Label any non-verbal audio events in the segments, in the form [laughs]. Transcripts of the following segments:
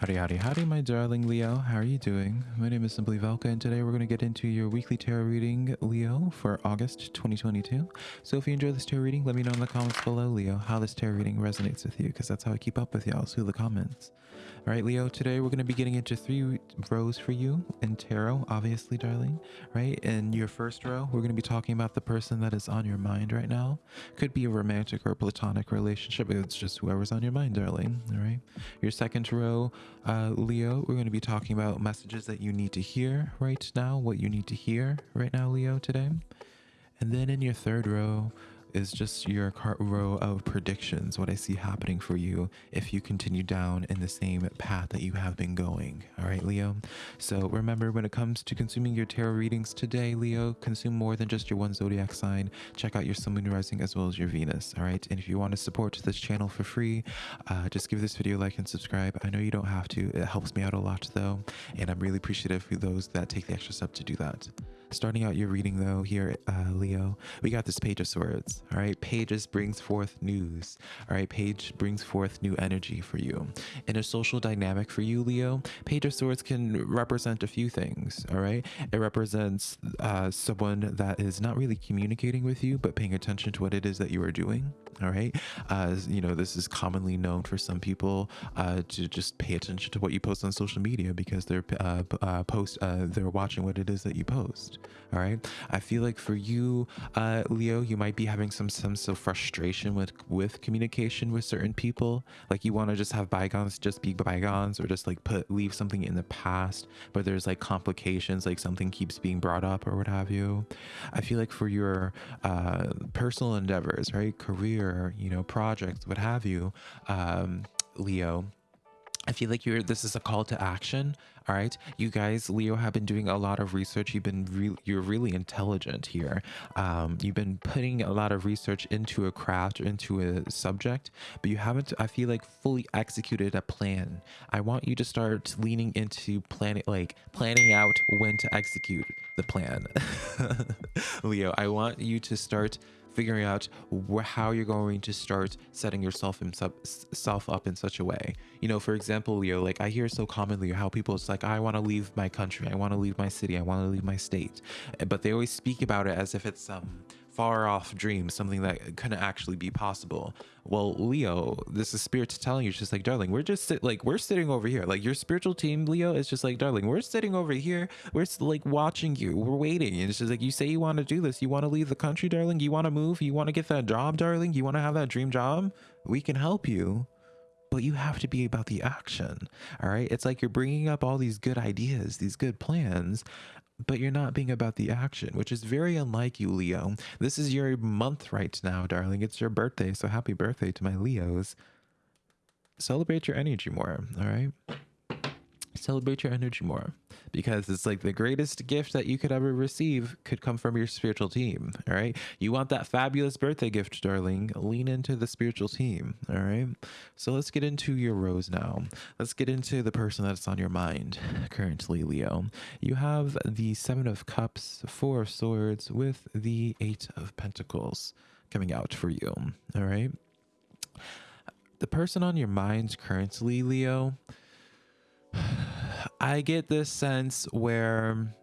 Howdy, howdy, howdy, my darling Leo. How are you doing? My name is Simply Velka, and today we're going to get into your weekly tarot reading, Leo, for August 2022. So if you enjoy this tarot reading, let me know in the comments below, Leo, how this tarot reading resonates with you, because that's how I keep up with y'all, through the comments. All right, Leo, today we're going to be getting into three rows for you in tarot, obviously, darling, right? In your first row, we're going to be talking about the person that is on your mind right now. Could be a romantic or platonic relationship. It's just whoever's on your mind, darling, all right? Your second row, uh, Leo, we're going to be talking about messages that you need to hear right now, what you need to hear right now, Leo, today. And then in your third row, is just your row of predictions, what I see happening for you if you continue down in the same path that you have been going. All right, Leo? So remember, when it comes to consuming your tarot readings today, Leo, consume more than just your one zodiac sign. Check out your sun, moon, rising, as well as your Venus. All right? And if you want to support this channel for free, uh, just give this video a like and subscribe. I know you don't have to. It helps me out a lot, though. And I'm really appreciative for those that take the extra step to do that. Starting out your reading though here, uh, Leo, we got this Page of Swords. All right, Pages brings forth news. All right, Page brings forth new energy for you. In a social dynamic for you, Leo, Page of Swords can represent a few things. All right, it represents uh, someone that is not really communicating with you, but paying attention to what it is that you are doing. All right, uh, you know this is commonly known for some people uh, to just pay attention to what you post on social media because they're uh, uh, post uh, they're watching what it is that you post all right i feel like for you uh leo you might be having some sense of frustration with with communication with certain people? Like you want to just have bygones just be bygones or just like put leave something in the past but there's like complications like something keeps being brought up or what have you? I feel like for your uh personal endeavors right? Career you know projects what have you um leo I feel like you're this is a call to action. All right. You guys, Leo have been doing a lot of research. You've been re you're really intelligent here. Um, you've been putting a lot of research into a craft or into a subject, but you haven't, I feel like, fully executed a plan. I want you to start leaning into planning like planning out when to execute the plan. [laughs] Leo, I want you to start figuring out how you're going to start setting yourself self up in such a way. You know, for example, Leo, like I hear so commonly how people it's like, I want to leave my country, I want to leave my city, I want to leave my state, but they always speak about it as if it's um far off dream, something that couldn't actually be possible. Well, Leo, this is spirit telling you, just like, darling, we're just sit, like, we're sitting over here. Like your spiritual team, Leo, is just like, darling, we're sitting over here. We're like watching you. We're waiting. And it's just like, you say you want to do this. You want to leave the country, darling. You want to move. You want to get that job, darling. You want to have that dream job. We can help you but you have to be about the action. All right. It's like you're bringing up all these good ideas, these good plans, but you're not being about the action, which is very unlike you, Leo. This is your month right now, darling. It's your birthday, so happy birthday to my Leos. Celebrate your energy more, all right? Celebrate your energy more because it's like the greatest gift that you could ever receive could come from your spiritual team. All right. You want that fabulous birthday gift, darling. Lean into the spiritual team. All right. So let's get into your rows now. Let's get into the person that's on your mind currently, Leo. You have the Seven of Cups, Four of Swords, with the Eight of Pentacles coming out for you. All right. The person on your mind currently, Leo, I get this sense where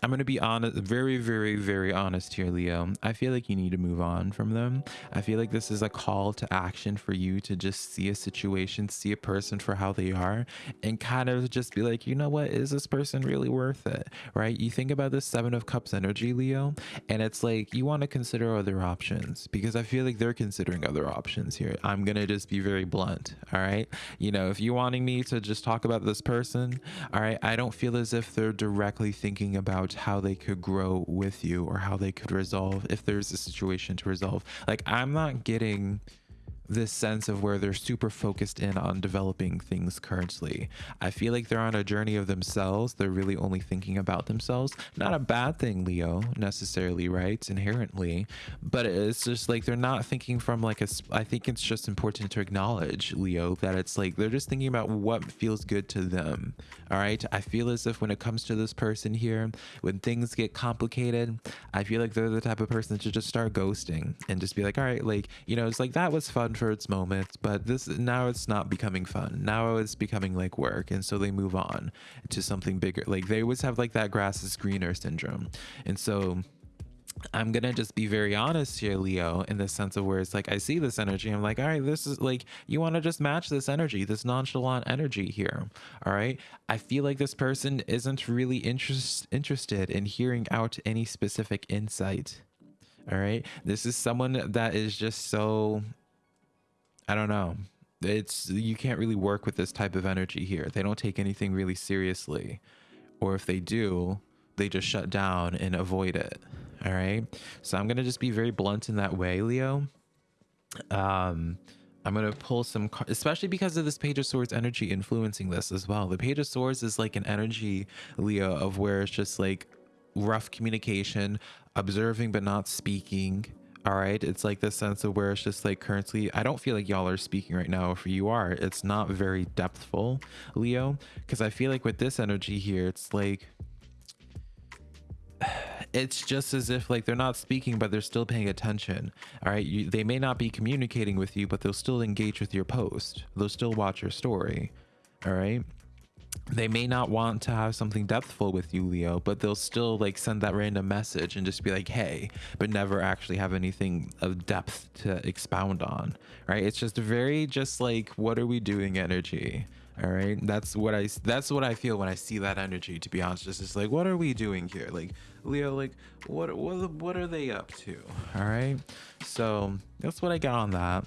I'm going to be honest, very, very, very honest here, Leo. I feel like you need to move on from them. I feel like this is a call to action for you to just see a situation, see a person for how they are, and kind of just be like, you know what? Is this person really worth it? Right? You think about the Seven of Cups energy, Leo, and it's like you want to consider other options because I feel like they're considering other options here. I'm going to just be very blunt. All right. You know, if you're wanting me to just talk about this person, all right, I don't feel as if they're directly thinking about how they could grow with you or how they could resolve if there's a situation to resolve. Like, I'm not getting this sense of where they're super focused in on developing things currently. I feel like they're on a journey of themselves. They're really only thinking about themselves. Not a bad thing, Leo, necessarily, right? Inherently. But it's just like they're not thinking from like a. I think it's just important to acknowledge, Leo, that it's like they're just thinking about what feels good to them. All right. I feel as if when it comes to this person here, when things get complicated, I feel like they're the type of person to just start ghosting and just be like, all right, like, you know, it's like that was fun for its moment, but this now it's not becoming fun. Now it's becoming like work, and so they move on to something bigger. Like they always have like that grass is greener syndrome, and so I'm gonna just be very honest here, Leo, in the sense of where it's like I see this energy. I'm like, all right, this is like you want to just match this energy, this nonchalant energy here. All right. I feel like this person isn't really interest interested in hearing out any specific insight. All right. This is someone that is just so I don't know. It's you can't really work with this type of energy here. They don't take anything really seriously. Or if they do, they just shut down and avoid it. All right. So I'm going to just be very blunt in that way, Leo. Um, I'm going to pull some, especially because of this Page of Swords energy influencing this as well. The Page of Swords is like an energy, Leo, of where it's just like rough communication, observing but not speaking. All right. It's like this sense of where it's just like currently, I don't feel like y'all are speaking right now. If you are, it's not very depthful, Leo, because I feel like with this energy here, it's like, it's just as if like they're not speaking but they're still paying attention. All right? You, they may not be communicating with you but they'll still engage with your post. They'll still watch your story. All right? They may not want to have something depthful with you leo but they'll still like send that random message and just be like hey but never actually have anything of depth to expound on. Right? It's just very just like what are we doing energy all right? That's what i that's what i feel when i see that energy to be honest. Just like what are we doing here? Like leo like what what what are they up to? All right? So that's what i got on that.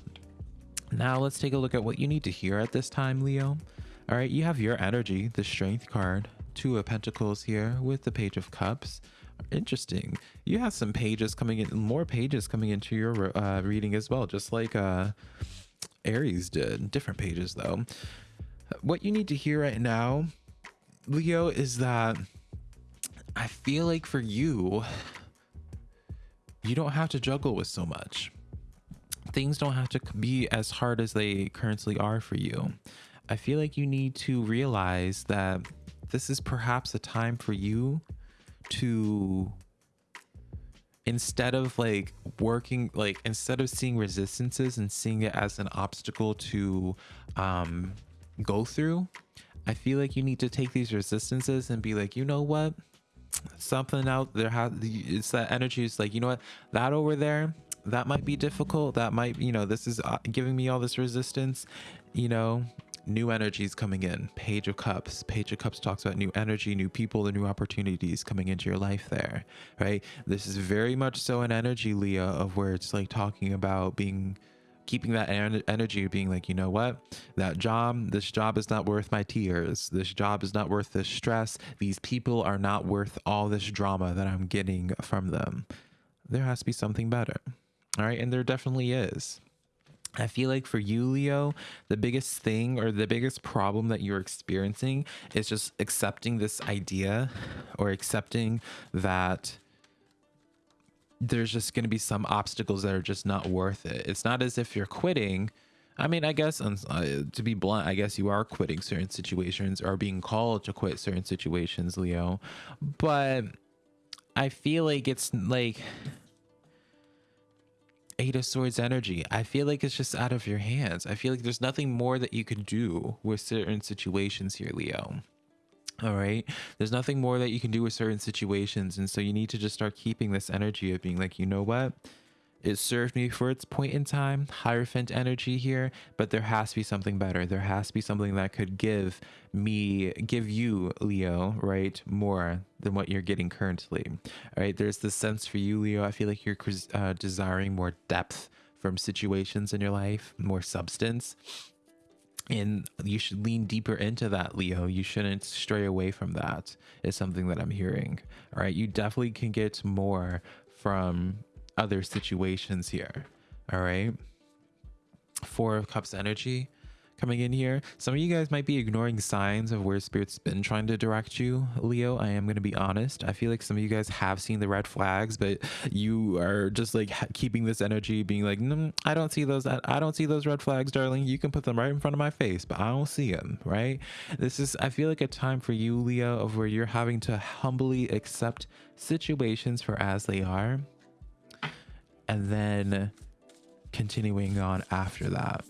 Now let's take a look at what you need to hear at this time leo. All right? You have your energy the strength card two of pentacles here with the page of cups. Interesting. You have some pages coming in more pages coming into your uh, reading as well just like uh aries did. Different pages though what you need to hear right now, Leo, is that I feel like for you, you don't have to juggle with so much. Things don't have to be as hard as they currently are for you. I feel like you need to realize that this is perhaps a time for you to instead of like working like instead of seeing resistances and seeing it as an obstacle to um go through, I feel like you need to take these resistances and be like, you know what? Something out there has it's that energy. It's like, you know what? That over there, that might be difficult. That might, you know, this is uh, giving me all this resistance. You know, new energies coming in. Page of Cups. Page of Cups talks about new energy, new people, the new opportunities coming into your life there, right? This is very much so an energy, Leo, of where it's like talking about being keeping that energy being like, you know what, that job, this job is not worth my tears. This job is not worth the stress. These people are not worth all this drama that I'm getting from them. There has to be something better. All right. And there definitely is. I feel like for you, Leo, the biggest thing or the biggest problem that you're experiencing is just accepting this idea or accepting that there's just going to be some obstacles that are just not worth it. It's not as if you're quitting. I mean, I guess uh, to be blunt, I guess you are quitting certain situations or being called to quit certain situations, Leo. But I feel like it's like Eight of Swords energy. I feel like it's just out of your hands. I feel like there's nothing more that you can do with certain situations here, Leo. All right. There's nothing more that you can do with certain situations. And so you need to just start keeping this energy of being like, you know what? It served me for its point in time, Hierophant energy here, but there has to be something better. There has to be something that could give me, give you, Leo, right, more than what you're getting currently. All right. There's this sense for you, Leo. I feel like you're uh, desiring more depth from situations in your life, more substance and you should lean deeper into that leo. You shouldn't stray away from that is something that i'm hearing. All right? You definitely can get more from other situations here. All right? Four of cups energy coming in here. Some of you guys might be ignoring signs of where spirit's been trying to direct you, Leo. I am going to be honest. I feel like some of you guys have seen the red flags, but you are just like keeping this energy being like, mm, I don't see those. I don't see those red flags, darling. You can put them right in front of my face, but I don't see them, right? This is, I feel like a time for you, Leo, of where you're having to humbly accept situations for as they are. And then continuing on after that.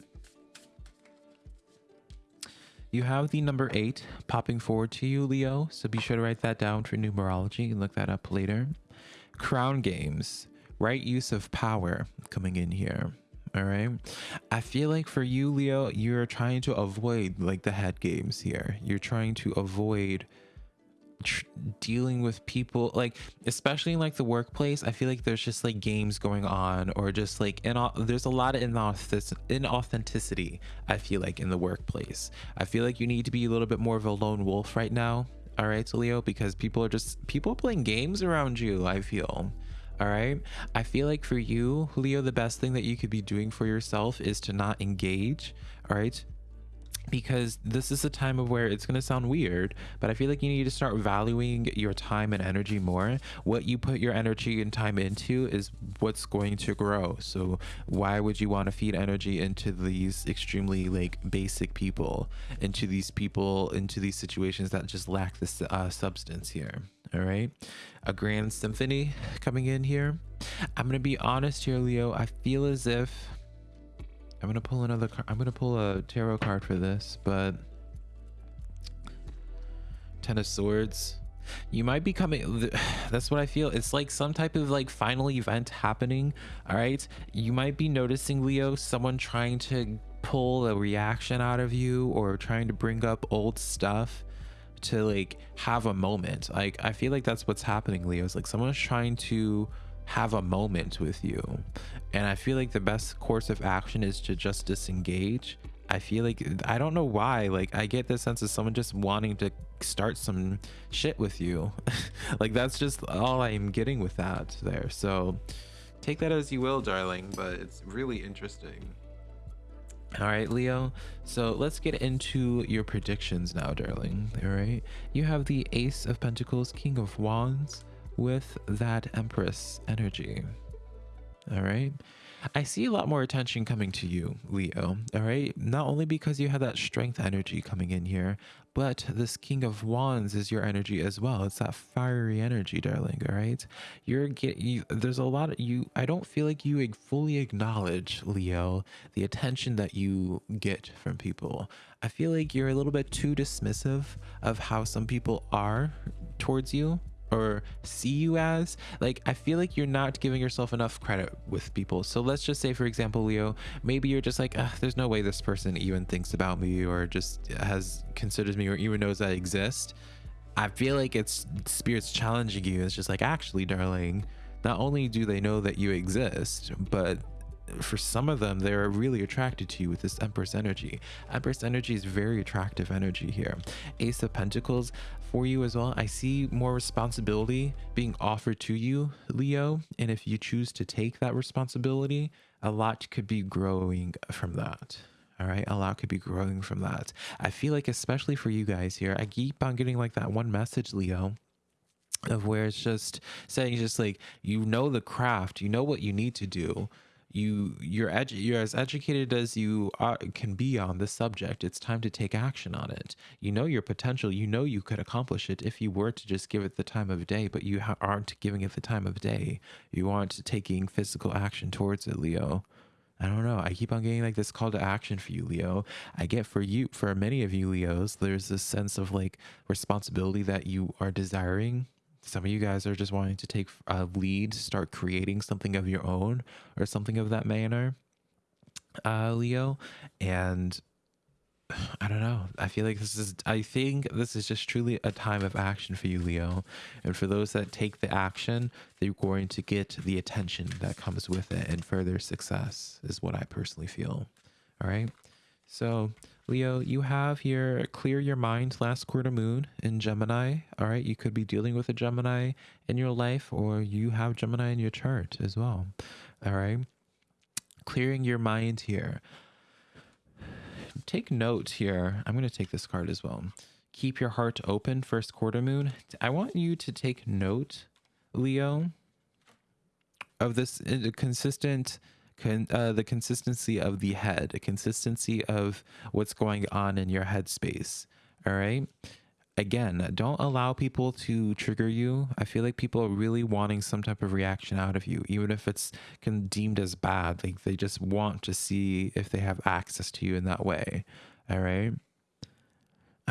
You have the number eight popping forward to you, Leo. So be sure to write that down for numerology and look that up later. Crown games, right use of power coming in here. All right. I feel like for you, Leo, you're trying to avoid like the head games here. You're trying to avoid dealing with people like especially in like the workplace i feel like there's just like games going on or just like in there's a lot of inauthenticity i feel like in the workplace. I feel like you need to be a little bit more of a lone wolf right now all right leo because people are just people playing games around you i feel all right i feel like for you leo the best thing that you could be doing for yourself is to not engage all right because this is a time of where it's going to sound weird, but I feel like you need to start valuing your time and energy more. What you put your energy and time into is what's going to grow. So why would you want to feed energy into these extremely like basic people, into these people, into these situations that just lack this uh, substance here? All right. A grand symphony coming in here. I'm going to be honest here, Leo. I feel as if I'm gonna pull another card. I'm gonna pull a tarot card for this, but Ten of Swords. You might be coming. [sighs] That's what I feel. It's like some type of like final event happening. All right. You might be noticing, Leo, someone trying to pull a reaction out of you or trying to bring up old stuff to like have a moment. Like I feel like that's what's happening, Leo. It's like someone's trying to have a moment with you. And I feel like the best course of action is to just disengage. I feel like I don't know why. Like I get the sense of someone just wanting to start some shit with you. [laughs] like that's just all I'm getting with that there. So take that as you will, darling, but it's really interesting. All right, Leo. So let's get into your predictions now, darling. All right. You have the Ace of Pentacles, King of Wands, with that Empress energy. All right. I see a lot more attention coming to you, Leo. All right. Not only because you have that strength energy coming in here, but this King of Wands is your energy as well. It's that fiery energy, darling. All right. You're get you. There's a lot of you. I don't feel like you fully acknowledge, Leo, the attention that you get from people. I feel like you're a little bit too dismissive of how some people are towards you or see you as like i feel like you're not giving yourself enough credit with people. So let's just say for example leo maybe you're just like there's no way this person even thinks about me or just has considers me or even knows i exist. I feel like it's spirits challenging you. It's just like actually darling not only do they know that you exist but for some of them, they're really attracted to you with this Empress energy. Empress energy is very attractive energy here. Ace of Pentacles for you as well. I see more responsibility being offered to you, Leo. And if you choose to take that responsibility, a lot could be growing from that. All right, a lot could be growing from that. I feel like, especially for you guys here, I keep on getting like that one message, Leo, of where it's just saying, just like, you know, the craft, you know what you need to do you you're edu- you're as educated as you are, can be on this subject. It's time to take action on it. You know your potential. You know you could accomplish it if you were to just give it the time of day but you ha- aren't giving it the time of day. You aren't taking physical action towards it leo. I don't know. I keep on getting like this call to action for you, Leo. I get for you, for many of you, Leos, there's this sense of like responsibility that you are desiring some of you guys are just wanting to take a lead, start creating something of your own or something of that manner, uh, Leo. And [sighs] I don't know. I feel like this is, I think this is just truly a time of action for you, Leo. And for those that take the action, they're going to get the attention that comes with it and further success, is what I personally feel. All right. So, Leo, you have here clear your mind last quarter moon in Gemini. All right, you could be dealing with a Gemini in your life, or you have Gemini in your chart as well. All right, clearing your mind here. Take note here. I'm going to take this card as well. Keep your heart open, first quarter moon. I want you to take note, Leo, of this uh, consistent con, uh, the consistency of the head, a consistency of what's going on in your headspace. All right. again, don't allow people to trigger you. I feel like people are really wanting some type of reaction out of you, even if it's con- deemed as bad. Like they just want to see if they have access to you in that way. All right.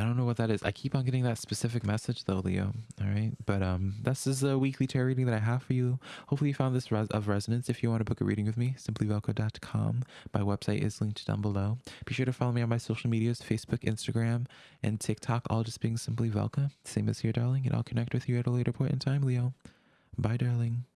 I don't know what that is. I keep on getting that specific message though, Leo. All right. But um this is a weekly tarot reading that I have for you. Hopefully you found this res- of resonance. If you want to book a reading with me, simplyvelco.com. My website is linked down below. Be sure to follow me on my social medias, Facebook, Instagram, and TikTok, all just being simply Velka. Same as here, darling, and I'll connect with you at a later point in time, Leo. Bye, darling.